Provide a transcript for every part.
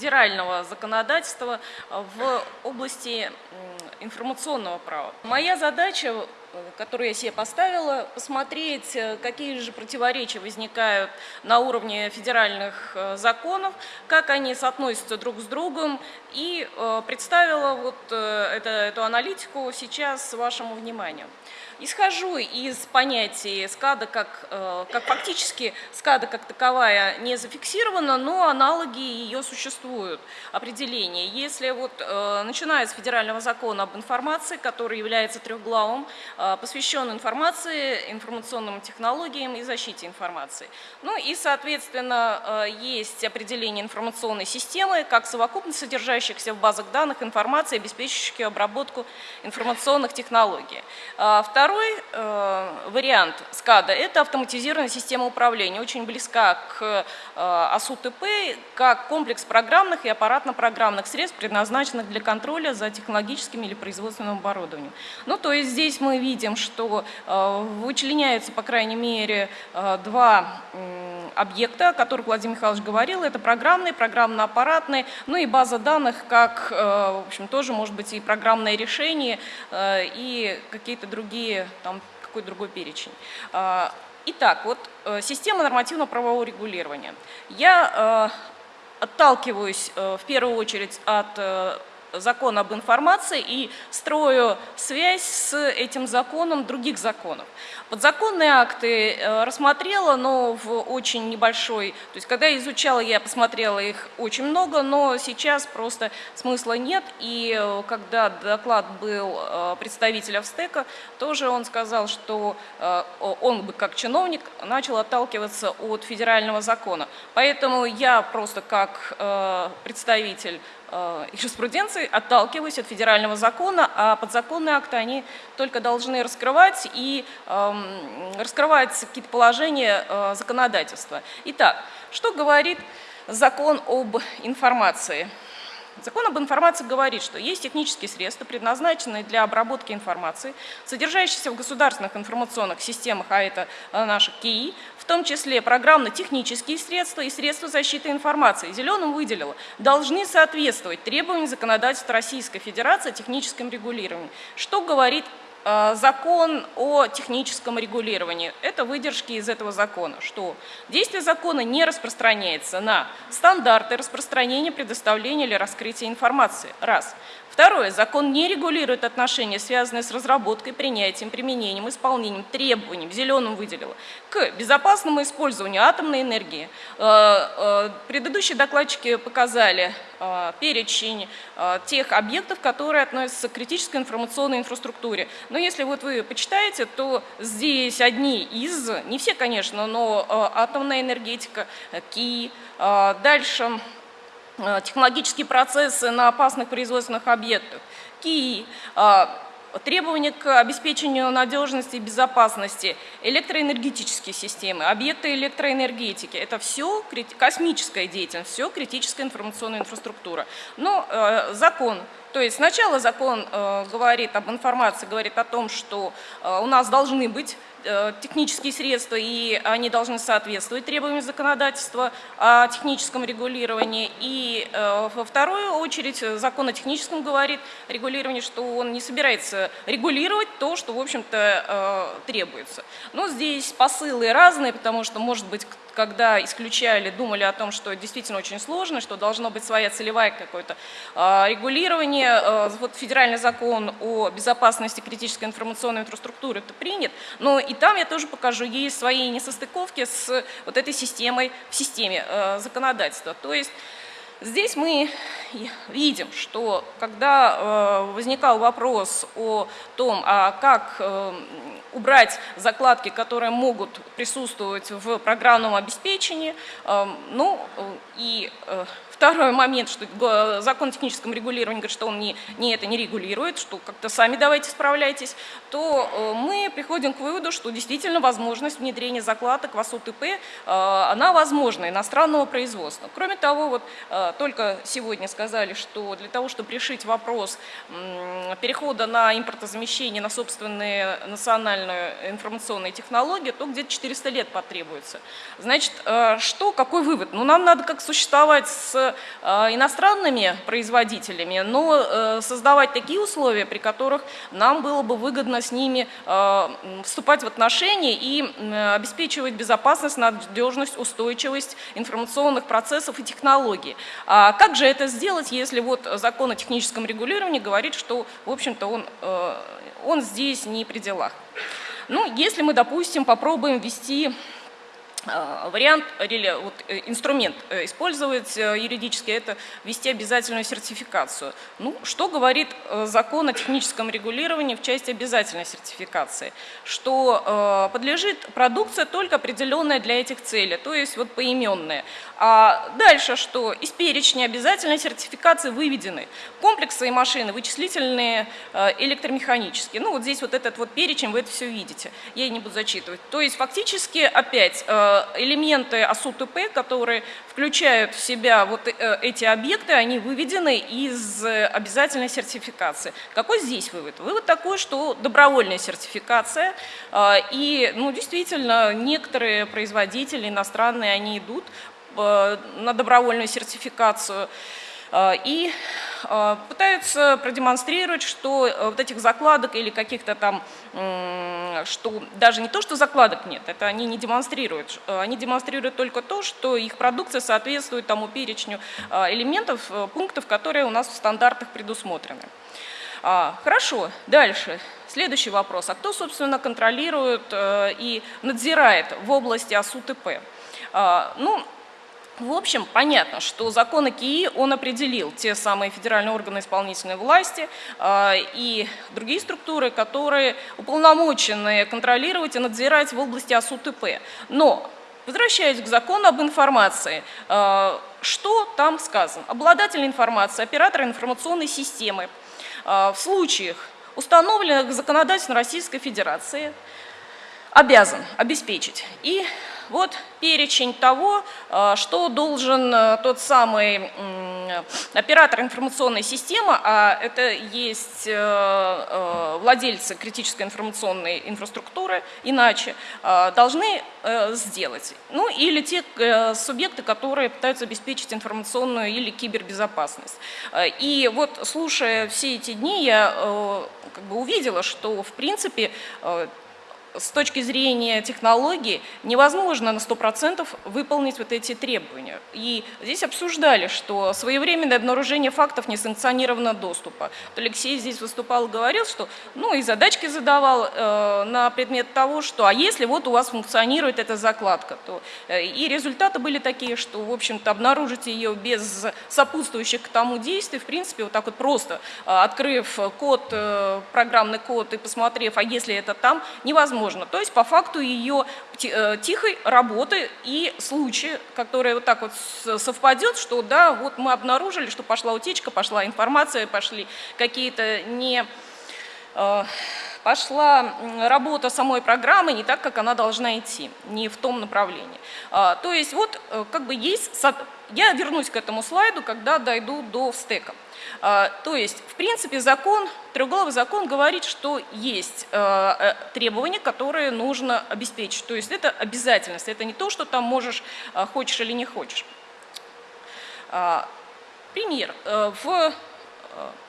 федерального законодательства в области информационного права. Моя задача которую я себе поставила, посмотреть, э, какие же противоречия возникают на уровне федеральных э, законов, как они соотносятся друг с другом, и э, представила вот это, эту аналитику сейчас вашему вниманию. Исхожу из понятия СКАДа, как, как фактически СКАДа как таковая не зафиксирована, но аналоги ее существуют, определения. Если вот, начиная с федерального закона об информации, который является трехглавым, Э, посвящен информации, информационным технологиям и защите информации. Ну и, соответственно, э, есть определение информационной системы как совокупность содержащихся в базах данных информации, обеспечивающих обработку информационных технологий. Э, второй вариант СКАДа – это автоматизированная система управления, очень близка к АСУТП, как комплекс программных и аппаратно-программных средств, предназначенных для контроля за технологическим или производственным оборудованием. Ну, то есть здесь мы видим что э, вычленяются, по крайней мере, э, два объекта, о которых Владимир Михайлович говорил. Это программный, программно-аппаратный, ну и база данных, как, э, в общем, тоже может быть и программное решение, и какие-то другие, там, какой-то другой перечень. Итак, вот система нормативно-правового регулирования. Я отталкиваюсь в первую очередь от закон об информации и строю связь с этим законом других законов. Подзаконные акты э, рассмотрела, но в очень небольшой, то есть когда изучала, я посмотрела их очень много, но сейчас просто смысла нет. И э, когда доклад был э, представителя ВСТЭКа, тоже он сказал, что он бы как чиновник начал отталкиваться от федерального закона. Поэтому я просто как представитель юриспруденции, отталкиваясь от федерального закона, а подзаконные акты они только должны раскрывать и э, раскрывать какие-то положения э, законодательства. Итак, что говорит закон об информации? Закон об информации говорит, что есть технические средства, предназначенные для обработки информации, содержащиеся в государственных информационных системах, а это э, наши КИИ, в том числе программно-технические средства и средства защиты информации. Зеленым выделила, должны соответствовать требованиям законодательства Российской Федерации о техническом регулировании. Что говорит закон о техническом регулировании. Это выдержки из этого закона, что действие закона не распространяется на стандарты распространения, предоставления или раскрытия информации. Раз. Второе. Закон не регулирует отношения, связанные с разработкой, принятием, применением, исполнением, требованием, в зеленом выделила, к безопасному использованию атомной энергии. Э, э, предыдущие докладчики показали э, перечень тех объектов, которые относятся к критической информационной инфраструктуре. Но если вот вы почитаете, то здесь одни из, не все, конечно, но атомная энергетика, КИ, дальше Э, технологические процессы на опасных производственных объектах, КИИ, э, требования к обеспечению надежности и безопасности, электроэнергетические системы, объекты электроэнергетики. Это все космическая деятельность, все критическая информационная инфраструктура. Но э, закон, то есть сначала закон э, говорит об информации, говорит о том, что э, у нас должны быть технические средства, и они должны соответствовать требованиям законодательства о техническом регулировании. И э, во вторую очередь закон о техническом говорит регулировании, что он не собирается регулировать то, что, в общем-то, э, требуется. Но здесь посылы разные, потому что, может быть, когда исключали, думали о том, что действительно очень сложно, что должно быть своя целевая какое-то а, регулирование. А, вот федеральный закон о безопасности критической информационной инфраструктуры это принят, но и там я тоже покажу, есть свои несостыковки с вот этой системой в системе а, законодательства. То есть Здесь мы видим, что когда э, возникал вопрос о том, а как э, убрать закладки, которые могут присутствовать в программном обеспечении, э, ну и Второй момент, что закон о техническом регулировании говорит, что он не, не это не регулирует, что как-то сами давайте справляйтесь, то э, мы приходим к выводу, что действительно возможность внедрения закладок в АСУТП, э, она возможна, иностранного производства. Кроме того, вот только сегодня сказали, что для того, чтобы решить вопрос перехода на импортозамещение, на собственные национальные информационные технологии, то где-то 400 лет потребуется. Значит, что, какой вывод? Ну, нам надо как существовать с иностранными производителями, но создавать такие условия, при которых нам было бы выгодно с ними вступать в отношения и обеспечивать безопасность, надежность, устойчивость информационных процессов и технологий. А как же это сделать, если вот закон о техническом регулировании говорит, что, в общем-то, он, э, он здесь не при делах? Ну, если мы, допустим, попробуем ввести Э, вариант, или вот, э, инструмент э, использовать юридически, это ввести обязательную сертификацию. Ну, что говорит закон о техническом регулировании в части обязательной сертификации? Что подлежит продукция только определенная для этих целей, то есть вот поименная. А дальше что? Из перечня обязательной сертификации выведены комплексы и машины, вычислительные, электромеханические. Ну, вот здесь вот этот вот перечень, вы это все видите. Я не буду зачитывать. То есть фактически опять Э, элементы АСУТП, которые включают в себя вот э, эти объекты, они выведены из обязательной сертификации. Какой здесь вывод? Вывод такой, что добровольная сертификация, э, и ну, действительно некоторые производители иностранные, они идут на добровольную сертификацию, и пытаются продемонстрировать, что вот этих закладок или каких-то там что даже не то, что закладок нет, это они не демонстрируют. Э, они демонстрируют только то, что их продукция соответствует тому перечню э, элементов, э, пунктов, которые у нас в стандартах предусмотрены. А, хорошо, дальше. Следующий вопрос. А кто, собственно, контролирует и надзирает в области АСУТП? Ну, в общем, понятно, что закон о КИИ, он определил те самые федеральные органы исполнительной власти э, и другие структуры, которые уполномочены контролировать и надзирать в области АСУТП. Но, возвращаясь к закону об информации, э, что там сказано? Обладатель информации, оператор информационной системы э, в случаях, установленных законодательством Российской Федерации, обязан обеспечить и вот перечень того, э, что должен э, тот самый оператор информационной системы, а это есть э, владельцы критической информационной инфраструктуры, иначе, должны сделать. Ну или те субъекты, которые пытаются обеспечить информационную или кибербезопасность. И вот слушая все эти дни, я как бы увидела, что в принципе с точки зрения технологии невозможно на 100% выполнить вот эти требования. И здесь обсуждали, что своевременное обнаружение фактов несанкционированного доступа. Вот Алексей здесь выступал и говорил, что ну и задачки задавал э, на предмет того, что а если вот у вас функционирует эта закладка, то э, и результаты были такие, что в общем-то обнаружить ее без сопутствующих к тому действий, в принципе вот так вот просто э, открыв код, э, программный код и посмотрев, а если это там, невозможно невозможно. То есть по факту ее э, тихой работы и случай, который вот так вот совпадет, что да, вот мы обнаружили, что пошла утечка, пошла информация, пошли какие-то не э, пошла работа самой программы не так, как она должна идти, не в том направлении. А, то есть вот э, как бы есть, я вернусь к этому слайду, когда дойду до стека. А, то есть, в принципе, закон, трехглавый закон говорит, что есть э, э, требования, которые нужно обеспечить. То есть это обязательность, это не то, что там можешь, э, хочешь или не хочешь. А, пример. В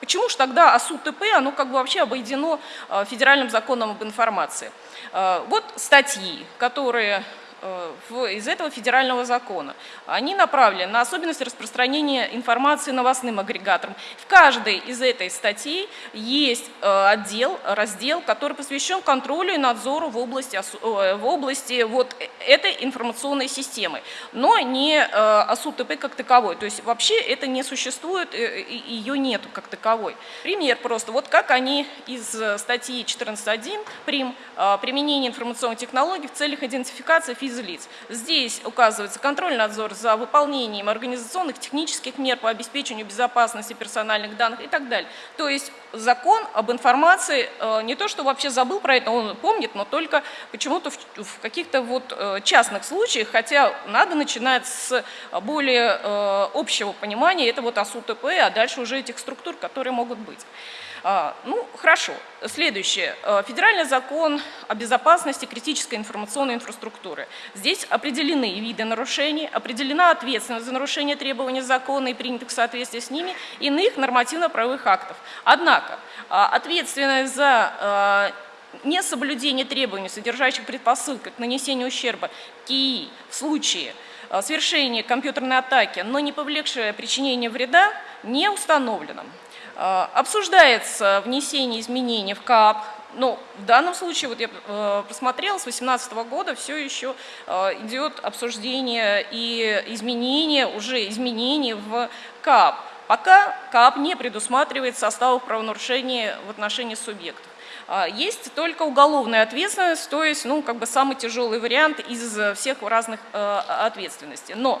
Почему же тогда АСУ-ТП, оно как бы вообще обойдено федеральным законом об информации? Вот статьи, которые Э, из этого федерального закона. Они направлены на особенности распространения информации новостным агрегаторам. В каждой из этой статей есть э, отдел, раздел, который посвящен контролю и надзору в области, э, в области вот этой информационной системы, но не АСУ-ТП как таковой. То есть вообще это не существует, ее нету как таковой. Пример просто, вот как они из статьи 14.1 прим применение информационных технологий в целях идентификации физических физлиц. Здесь указывается контроль надзор за выполнением организационных технических мер по обеспечению безопасности персональных данных и так далее. То есть закон об информации э, не то, что вообще забыл про это, он помнит, но только почему-то в, каких-то вот э, частных случаях, хотя надо начинать с более э, общего понимания, это вот АСУТП, а дальше уже этих структур, которые могут быть. А, ну, хорошо. Следующее. Э, федеральный закон о безопасности критической информационной инфраструктуры. Здесь определены виды нарушений, определена ответственность за нарушение требований закона и принятых в соответствии с ними иных нормативно-правовых актов. Однако а, ответственность за э, несоблюдение требований, содержащих предпосылки к нанесению ущерба КИИ в случае совершения компьютерной атаки, но не повлекшее причинение вреда, не установлено. Э, обсуждается внесение изменений в КАП, но в данном случае, вот я э, посмотрела, с 2018 года все еще э, идет обсуждение и изменения, уже изменений в КАП. Пока КАП не предусматривает составов правонарушения в отношении субъектов. Есть только уголовная ответственность, то есть ну, как бы самый тяжелый вариант из всех разных ответственностей. Но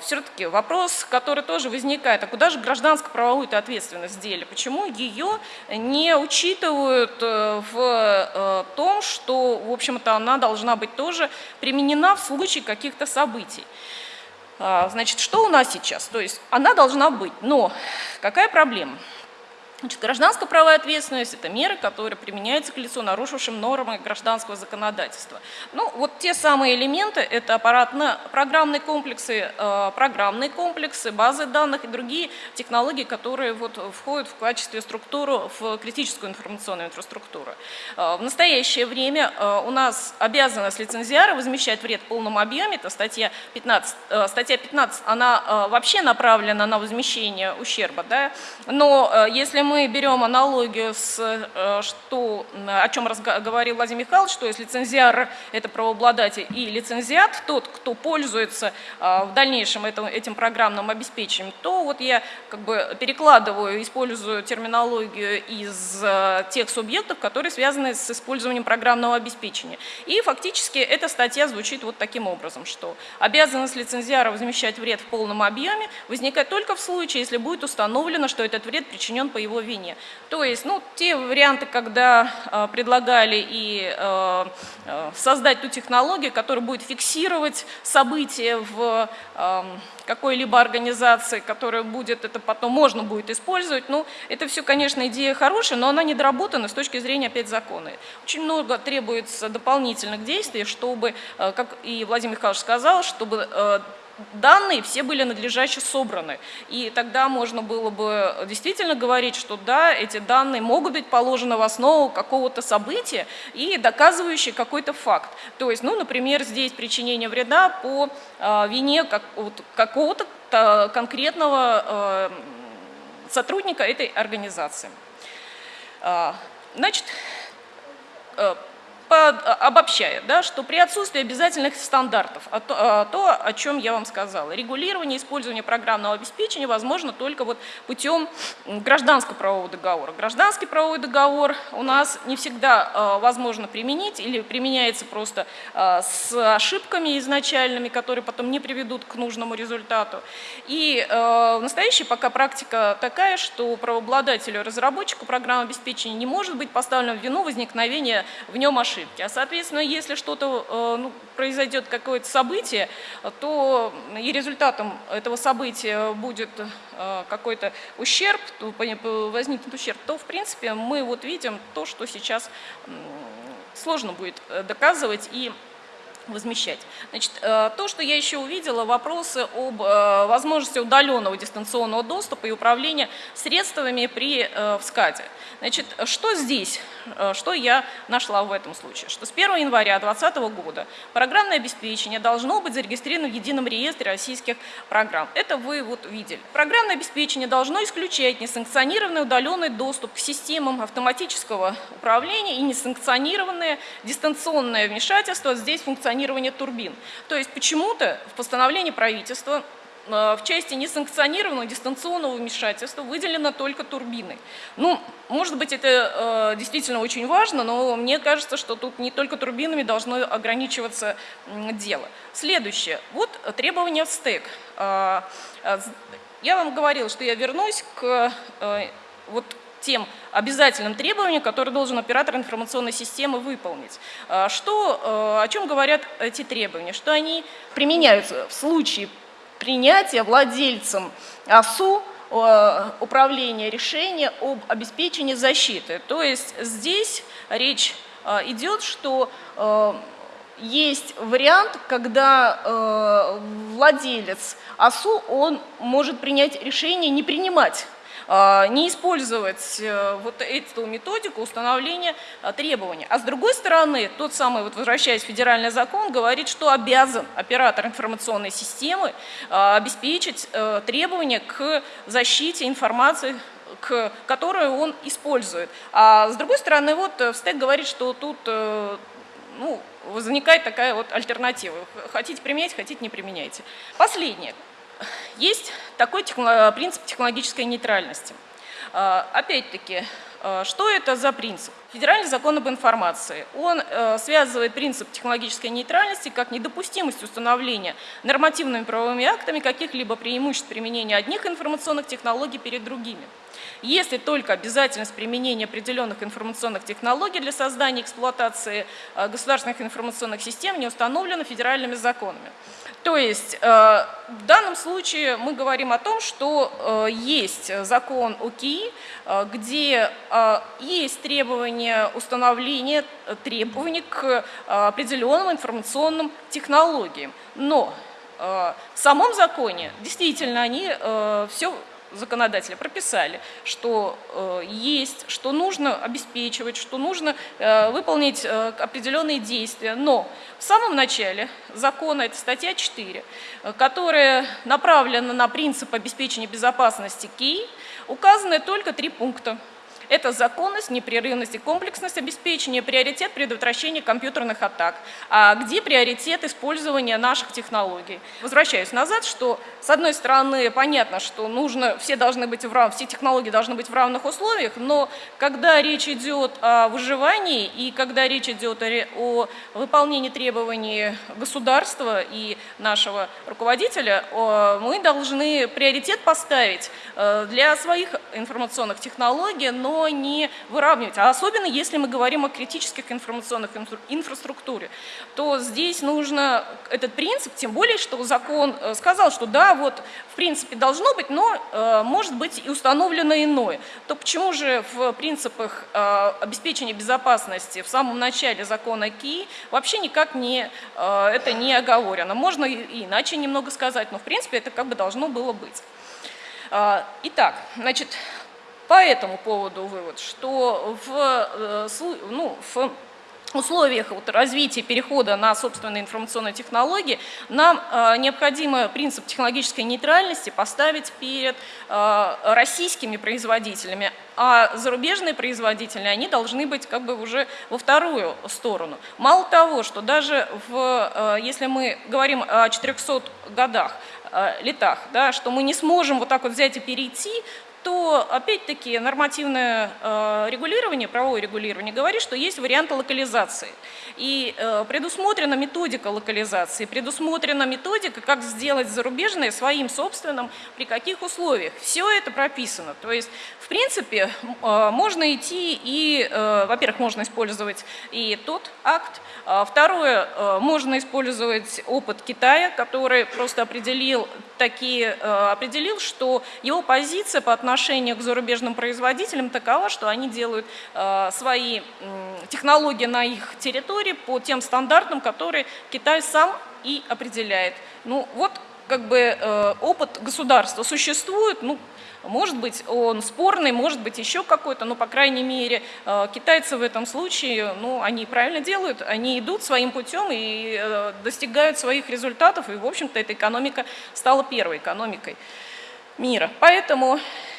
все-таки вопрос, который тоже возникает, а куда же гражданско-правовую ответственность дели? Почему ее не учитывают э, в э, том, что, в общем-то, она должна быть тоже применена в случае каких-то событий? А, значит, что у нас сейчас? То есть она должна быть, но какая проблема? Значит, гражданская правовая ответственность – это меры, которые применяются к лицу, нарушившим нормы гражданского законодательства. Ну, вот те самые элементы – это аппаратно-программные комплексы, э, программные комплексы, базы данных и другие технологии, которые вот входят в качестве структуру в критическую информационную инфраструктуру. Э, в настоящее время э, у нас обязанность лицензиара возмещать вред в полном объеме, это статья 15. Статья 15, она вообще направлена на возмещение ущерба, да? но если мы берем аналогию с, э, что, о чем говорил Владимир Михайлович, что есть лицензиар – это правообладатель и лицензиат, тот, кто пользуется э, в дальнейшем этим, этим программным обеспечением, то вот я как бы перекладываю, использую терминологию из э, тех субъектов, которые связаны с использованием программного обеспечения. И фактически эта статья звучит вот таким образом, что обязанность лицензиара возмещать вред в полном объеме возникает только в случае, если будет установлено, что этот вред причинен по его вине. То есть, ну, те варианты, когда э, предлагали и э, создать ту технологию, которая будет фиксировать события в э, какой-либо организации, которая будет это потом можно будет использовать. Ну, это все, конечно, идея хорошая, но она недоработана с точки зрения опять закона. Очень много требуется дополнительных действий, чтобы, как и Владимир Михайлович сказал, чтобы данные все были надлежаще собраны. И тогда можно было бы действительно говорить, что да, эти данные могут быть положены в основу какого-то события и доказывающие какой-то факт. То есть, ну, например, здесь причинение вреда по э, вине как, вот, какого-то э, конкретного э, сотрудника этой организации. Э, значит, э, обобщая, да, что при отсутствии обязательных стандартов, а то, а то, о чем я вам сказала, регулирование использования программного обеспечения возможно только вот путем гражданского правового договора. Гражданский правовой договор у нас не всегда э, возможно применить или применяется просто э, с ошибками изначальными, которые потом не приведут к нужному результату. И в настоящей пока практика такая, что правообладателю разработчику программы обеспечения не может быть поставлено в вину возникновения в нем ошибки ошибки. А соответственно, если что-то э, ну, произойдет какое-то событие, то и результатом этого события будет э, какой-то ущерб, возникнет ущерб, то в принципе мы вот видим то, что сейчас сложно будет э, доказывать и возмещать. Значит, то, что я еще увидела, вопросы об возможности удаленного дистанционного доступа и управления средствами при вскаде. Значит, что здесь, что я нашла в этом случае? Что с 1 января 2020 года программное обеспечение должно быть зарегистрировано в едином реестре российских программ. Это вы вот видели. Программное обеспечение должно исключать несанкционированный удаленный доступ к системам автоматического управления и несанкционированное дистанционное вмешательство здесь функционирует функционирования турбин. То есть почему-то в постановлении правительства в части несанкционированного дистанционного вмешательства выделено только турбины. Ну, может быть, это э, действительно очень важно, но мне кажется, что тут не только турбинами должно ограничиваться э, дело. Следующее. Вот требования в стек. Э, э, я вам говорил, что я вернусь к э, вот тем обязательным требованиям, которые должен оператор информационной системы выполнить. Э, что, э, о чем говорят эти требования? Что они применяются в случае принятия владельцем АСУ э, управления решения об обеспечении защиты. То есть здесь речь э, идет, что э, есть вариант, когда владелец АСУ он может принять решение не принимать не использовать э, вот эту методику установления а, требований. А с другой стороны, тот самый, вот возвращаясь в федеральный закон, говорит, что обязан оператор информационной системы а, обеспечить э, требования к защите информации к, которую он использует. А с другой стороны, вот э, стек говорит, что тут ну, возникает такая вот альтернатива. Хотите применять, хотите не применяйте. Последнее. Есть такой принцип технологической нейтральности. А, опять-таки, что это за принцип? Федеральный закон об информации. Он э, связывает принцип технологической нейтральности как недопустимость установления нормативными правовыми актами каких-либо преимуществ применения одних информационных технологий перед другими. Если только обязательность применения определенных информационных технологий для создания и эксплуатации э, государственных информационных систем не установлена федеральными законами. То есть э, в данном случае мы говорим о том, что э, есть закон ОКИ, э, где есть требования установления требований к определенным информационным технологиям. Но в самом законе действительно они все законодатели прописали, что э, есть, что нужно обеспечивать, что нужно э, выполнить э, определенные действия. Но в самом начале закона, это статья 4, э, которая направлена на принцип обеспечения безопасности КИ, указаны только три пункта. Это законность, непрерывность и комплексность обеспечения, приоритет предотвращения компьютерных атак, а где приоритет использования наших технологий. Возвращаюсь назад, что с одной стороны понятно, что нужно, все должны быть в рав, все технологии должны быть в равных условиях, но когда речь идет о выживании и когда речь идет о, выполнении требований государства и нашего руководителя, мы должны приоритет поставить э, для своих информационных технологий, но не выравнивать. А особенно если мы говорим о критических информационных инфраструктуре, то здесь нужно этот принцип, тем более, что закон э, сказал, что да, вот в принципе должно быть, но э, может быть и установлено иное. То почему же в принципах э, обеспечения безопасности в самом начале закона КИ вообще никак не, это не оговорено? Можно и иначе немного сказать, но в принципе это как бы должно было быть. Итак, значит, по этому поводу вывод, что в, э, ну, в условиях вот развития перехода на собственные информационные технологии нам э, необходимо принцип технологической нейтральности поставить перед э, российскими производителями, а зарубежные производители, они должны быть как бы уже во вторую сторону. Мало того, что даже в, э, если мы говорим о 400 годах, э, летах, да, что мы не сможем вот так вот взять и перейти то опять-таки нормативное э, регулирование, правовое регулирование говорит, что есть варианты локализации. И э, предусмотрена методика локализации, предусмотрена методика, как сделать зарубежное своим собственным, при каких условиях. Все это прописано. То есть, в принципе, э, можно идти и, во-первых, можно использовать и тот акт, а второе, можно использовать опыт Китая, который просто определил, такие, э, определил, что его позиция по отношению к зарубежным производителям такова, что они делают э, свои технологии на их территории по тем стандартам, которые Китай сам и определяет. Ну вот как бы опыт государства существует, ну может быть, он спорный, может быть, еще какой-то, но, по крайней мере, э, китайцы в этом случае, ну, они правильно делают, они идут своим путем и э, достигают своих результатов, и, в общем-то, эта экономика стала первой экономикой мира. Поэтому Э,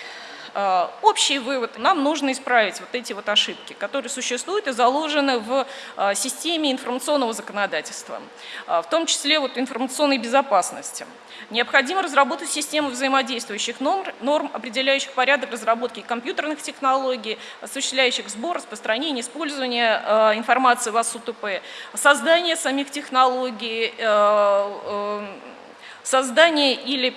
общий вывод. Нам нужно исправить вот эти вот ошибки, которые существуют и заложены в э, системе информационного законодательства, э, в том числе вот информационной безопасности. Необходимо разработать систему взаимодействующих норм, норм, определяющих порядок разработки компьютерных технологий, осуществляющих сбор, распространение, использование э, информации в АСУТП, создание самих технологий, э, э, создание или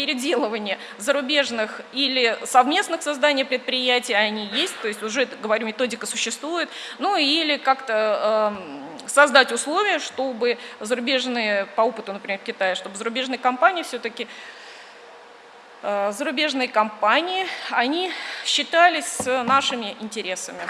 переделывание зарубежных или совместных созданий предприятий, они есть, то есть уже, говорю, методика существует, ну или как-то э, создать условия, чтобы зарубежные, по опыту, например, Китая, чтобы зарубежные компании все-таки э, зарубежные компании, они считались нашими интересами.